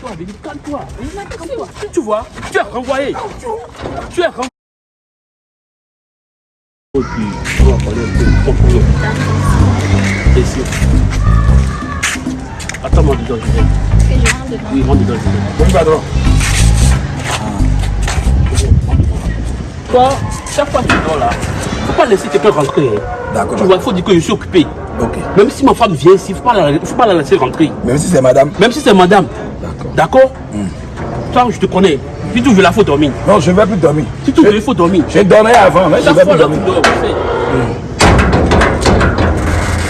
Toi, bébé, calme-toi. Calme-toi. Tu vois, tu es renvoyé. Tu es renvoyé. Et puis, on va parler un peu de ton problème. Ici. Attends-moi dedans, je. Que je rentre dedans. Oui, rentre dedans, je. Oui, pardon. Toi, chaque fois que tu dors là, faut pas laisser quelqu'un rentrer. hein. D'accord. Tu vois, il faut dire que je suis occupé. Ok. Même si ma femme vient ici, il ne faut, pas la- faut pas la laisser rentrer. Même si c'est madame. Même si c'est madame. D'accord. D'accord Toi, je te connais. Si tu veux, il faut dormir. Non, je ne vais plus dormir. Si tu veux, il faut dormir. Je dormais avant, mais je ne vais plus dormir. sais.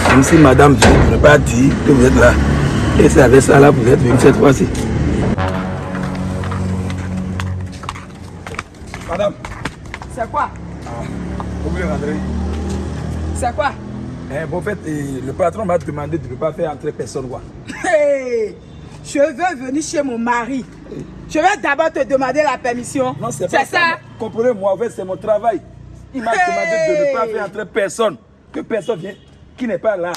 Même si madame vient, je ne pas dire que vous êtes là. Et c'est avec ça là que vous êtes venu cette fois-ci. Madame, C'est quoi? Vous voulez rentrer? C'est quoi? Eh, bon, en fait, eh, le patron m'a demandé de ne pas faire entrer personne. Quoi. Hey, Je veux venir chez mon mari. Je vais d'abord te demander la permission. Non, c'est pas ça? Comprenez-moi, c'est mon travail. Il m'a Hey demandé de ne pas faire entrer personne. Que personne vienne, qui n'est pas là.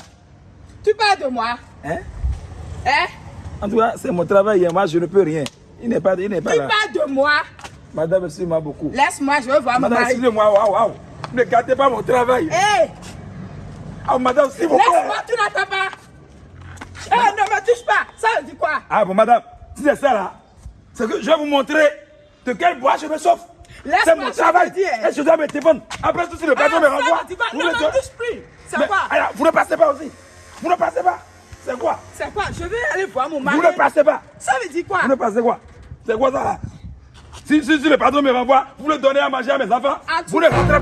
Tu parles de moi? Hein? Hein? En tout cas, c'est mon travail. et Moi, je ne peux rien. Il n'est pas, il n'est pas Tu là. parles de moi? Madame, excusez-moi beaucoup. Laisse-moi, je veux voir mon Madame, mari. excusez-moi, waouh, waouh. Ne gâtez pas mon travail. Hé Ah, madame, s'il vous Laisse-moi, tu n'entends pas Eh, ne me touche pas Ça quoi Ah, bon, madame, si c'est ça là, c'est que je vais vous montrer de quel bois je me sauve. C'est mon travail. Et je dois me téléphone. Après tout, si le patron Ah, me ça renvoie, vous Ne me me touche plus C'est quoi alors, vous ne passez pas aussi. Vous ne passez pas. C'est quoi? C'est quoi? Je vais aller voir mon mari. Vous ne passez pas. Ça veut dire quoi? Vous ne passez quoi? C'est quoi ça si, si, si le patron me renvoie, vous le donnez à manger à mes enfants. Ah, Vous ne rentrez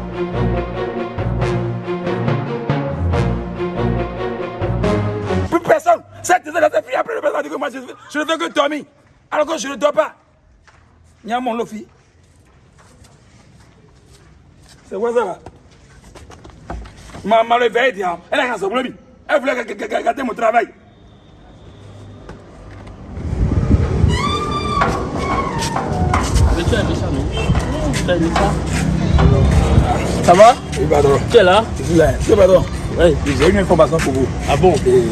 dit que moi, je, je ne veux que dormir. Alors que je ne dors pas. Il y a mon lofi. C'est quoi ça là? Maman le veille, dit, elle a un problème. Elle voulait ga- ga- ga- gâter mon travail. Mais tu as ça, non? Tu as aimé ça Ça va? Oui, pardon. Tu es là Je suis là. Oui, pardon. Oui. J'ai une information pour vous. Ah bon? Et,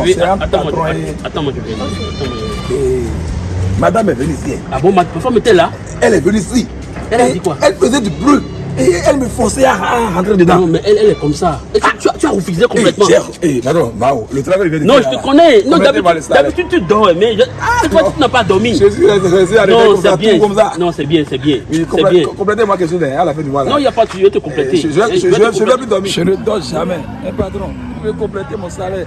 Attends-moi, je- je viens. Je madame est venue ici. Ah bon, ma femme était là? Elle est venue ici. Elle a Et dit quoi? Elle faisait du bruit. Et elle me forçait à, à rentrer dedans. Non, mais elle, elle est comme ça. Et tu, tu as, tu as refusé Eh, complètement. cher, eh, pardon, Mao, le travail vient de Non, je te connais. Non, d'habitude, tu dors, mais je... cette fois, non. tu n'as pas dormi. Je suis resté arrêté Non, comme c'est ça, bien. tout comme ça. Non, c'est bien, c'est bien. Oui. Complétez-moi quelque chose à la fin du mois. là. Non, il n'y a pas de je vais te compléter. Eh, Je je- je- vais je- te je ne vais compléter. plus dormir. Je ne dors jamais. Eh, patron, vous pouvez compléter mon salaire.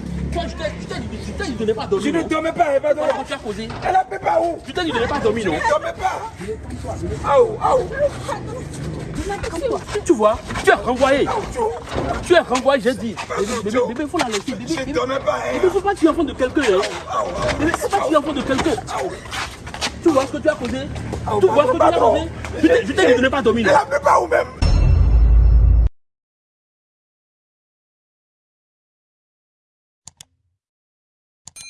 Toi, je t'ai je dit, je ne pas Je dormir. ne non dormais pas. Quand tu as causé, Elle a fait pas où je t'ai dit ne pas dormir, non Je ne dormais pas. Aou, aou. Tu vois, tu es renvoyé. Tu es renvoyé, j'ai dit. Bébé, bébé, faut la laisser. Bébé, Je ne bébé, dormais pas. bébé, faut pas tuer l'enfant de quelqu'un. Hein. Bébé, faut pas tuer l'enfant de quelqu'un. Tu vois ce que tu as causé? Tu vois ce que tu as causé? Je t'ai je dit de ne pas dormir. Elle a fait pas où même?